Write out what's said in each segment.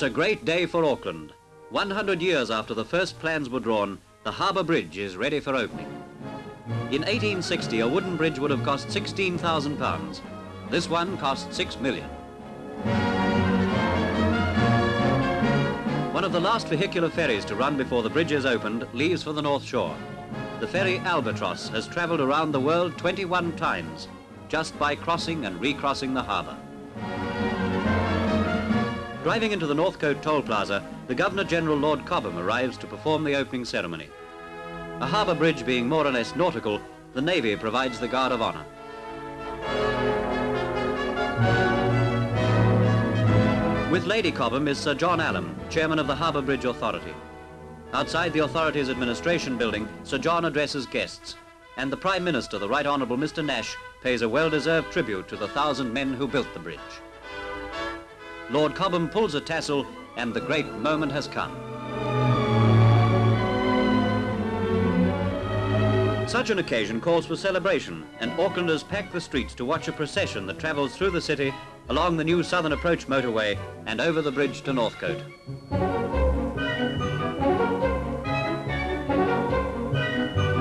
It's a great day for Auckland. 100 years after the first plans were drawn, the harbour bridge is ready for opening. In 1860, a wooden bridge would have cost £16,000. This one cost £6 million. One of the last vehicular ferries to run before the bridge is opened leaves for the North Shore. The ferry Albatross has travelled around the world 21 times, just by crossing and recrossing the harbour. Driving into the Northcote Toll Plaza, the Governor-General Lord Cobham arrives to perform the opening ceremony. A harbour bridge being more or less nautical, the Navy provides the guard of honour. With Lady Cobham is Sir John Allen, Chairman of the Harbour Bridge Authority. Outside the authority's administration building, Sir John addresses guests, and the Prime Minister, the Right Honourable Mr Nash, pays a well-deserved tribute to the thousand men who built the bridge. Lord Cobham pulls a tassel, and the great moment has come. Such an occasion calls for celebration, and Aucklanders pack the streets to watch a procession that travels through the city, along the new Southern Approach motorway, and over the bridge to Northcote.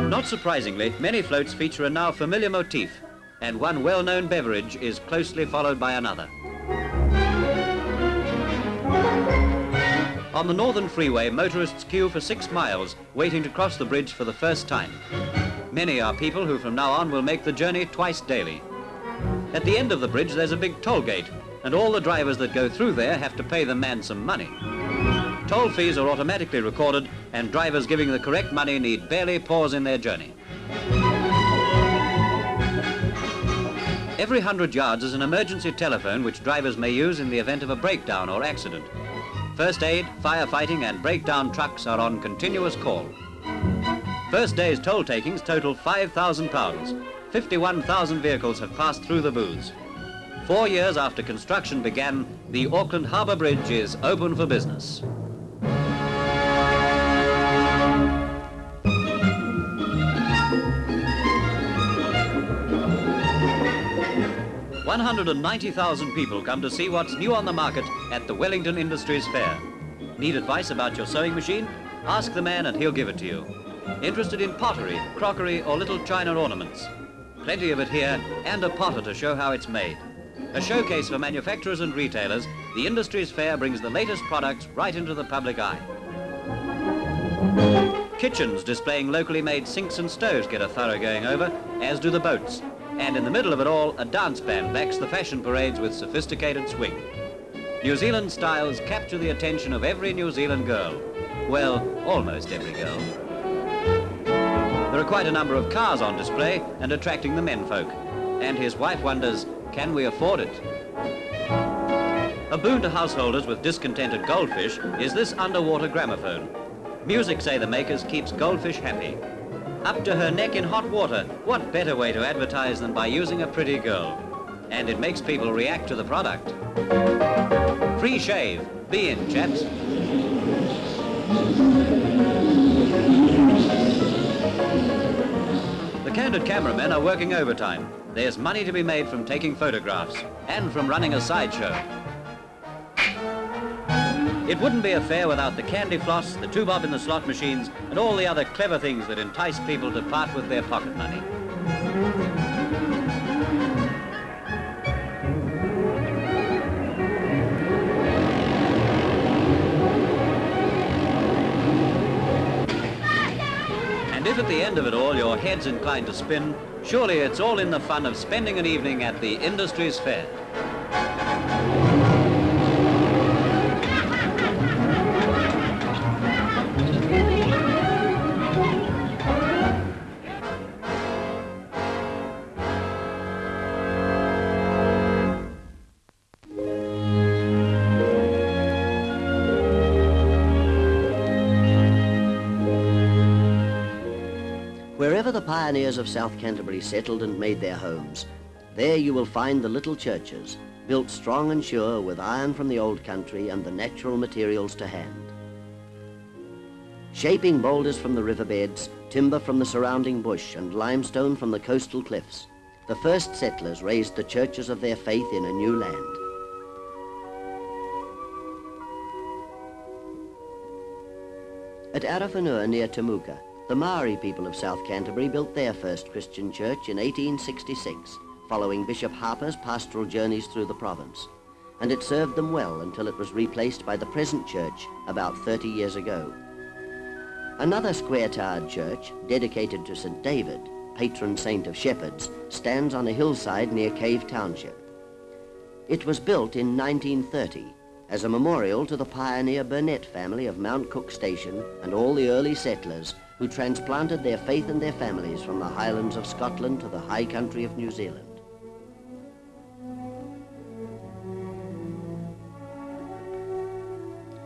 Not surprisingly, many floats feature a now familiar motif, and one well-known beverage is closely followed by another. On the Northern Freeway, motorists queue for six miles, waiting to cross the bridge for the first time. Many are people who from now on will make the journey twice daily. At the end of the bridge there's a big toll gate and all the drivers that go through there have to pay the man some money. Toll fees are automatically recorded and drivers giving the correct money need barely pause in their journey. Every hundred yards is an emergency telephone which drivers may use in the event of a breakdown or accident. First aid, firefighting and breakdown trucks are on continuous call. First day's toll takings total £5,000. 51,000 vehicles have passed through the booths. Four years after construction began, the Auckland Harbour Bridge is open for business. One hundred and ninety thousand people come to see what's new on the market at the Wellington Industries Fair. Need advice about your sewing machine? Ask the man and he'll give it to you. Interested in pottery, crockery or little china ornaments? Plenty of it here and a potter to show how it's made. A showcase for manufacturers and retailers, the Industries Fair brings the latest products right into the public eye. Kitchens displaying locally made sinks and stoves get a thorough going over, as do the boats. And in the middle of it all, a dance band backs the fashion parades with sophisticated swing. New Zealand styles capture the attention of every New Zealand girl. Well, almost every girl. There are quite a number of cars on display and attracting the menfolk. And his wife wonders, can we afford it? A boon to householders with discontented goldfish is this underwater gramophone. Music, say the makers, keeps goldfish happy. Up to her neck in hot water, what better way to advertise than by using a pretty girl? And it makes people react to the product. Free shave. Be in, chaps. The candid cameramen are working overtime. There's money to be made from taking photographs and from running a sideshow. It wouldn't be a fair without the candy floss, the two bob in the slot machines, and all the other clever things that entice people to part with their pocket money. And if at the end of it all your head's inclined to spin, surely it's all in the fun of spending an evening at the Industries Fair. Wherever the pioneers of South Canterbury settled and made their homes, there you will find the little churches, built strong and sure with iron from the old country and the natural materials to hand. Shaping boulders from the riverbeds, timber from the surrounding bush and limestone from the coastal cliffs, the first settlers raised the churches of their faith in a new land. At Arowhenua near Temuka, the Maori people of South Canterbury built their first Christian church in 1866, following Bishop Harper's pastoral journeys through the province. And it served them well until it was replaced by the present church about 30 years ago. Another square-towered church, dedicated to St. David, patron saint of shepherds, stands on a hillside near Cave Township. It was built in 1930 as a memorial to the pioneer Burnett family of Mount Cook Station and all the early settlers who transplanted their faith and their families from the highlands of Scotland to the high country of New Zealand.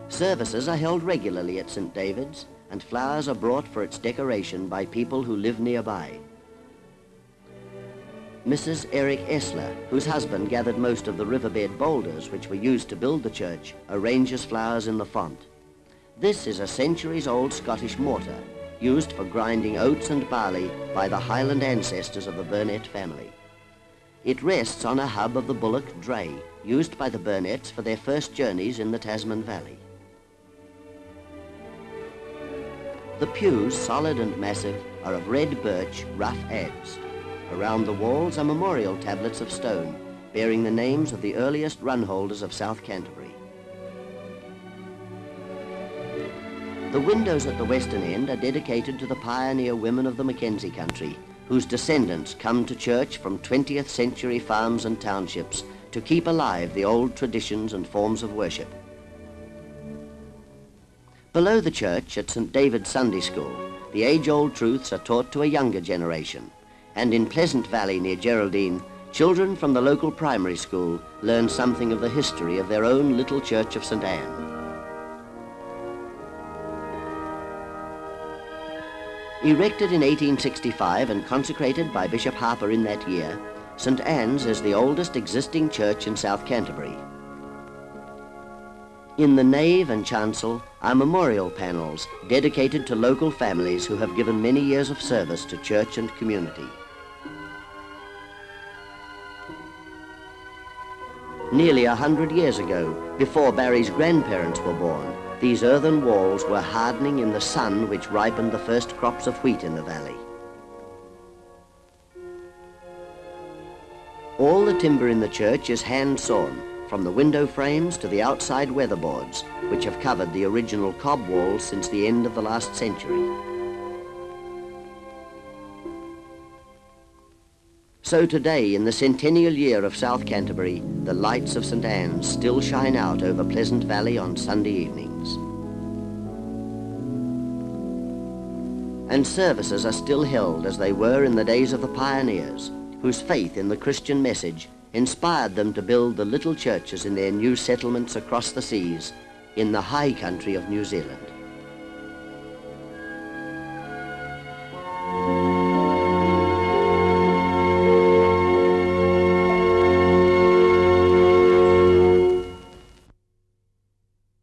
Services are held regularly at St. David's and flowers are brought for its decoration by people who live nearby. Mrs. Eric Essler, whose husband gathered most of the riverbed boulders which were used to build the church, arranges flowers in the font. This is a centuries-old Scottish mortar, used for grinding oats and barley by the Highland ancestors of the Burnett family. It rests on a hub of the bullock dray, used by the Burnetts for their first journeys in the Tasman Valley. The pews, solid and massive, are of red birch, rough adze. Around the walls are memorial tablets of stone, bearing the names of the earliest run holders of South Canterbury. The windows at the western end are dedicated to the pioneer women of the Mackenzie country, whose descendants come to church from 20th century farms and townships to keep alive the old traditions and forms of worship. Below the church at St. David's Sunday School, the age-old truths are taught to a younger generation, and in Pleasant Valley near Geraldine, children from the local primary school learn something of the history of their own little church of St. Anne. Erected in 1865 and consecrated by Bishop Harper in that year, St. Anne's is the oldest existing church in South Canterbury. In the nave and chancel are memorial panels dedicated to local families who have given many years of service to church and community. Nearly a hundred years ago, before Barry's grandparents were born, these earthen walls were hardening in the sun which ripened the first crops of wheat in the valley. All the timber in the church is hand-sawn, from the window frames to the outside weatherboards, which have covered the original cob walls since the end of the last century. So today, in the centennial year of South Canterbury, the lights of St. Anne's still shine out over Pleasant Valley on Sunday evenings. And services are still held as they were in the days of the pioneers, whose faith in the Christian message inspired them to build the little churches in their new settlements across the seas in the high country of New Zealand.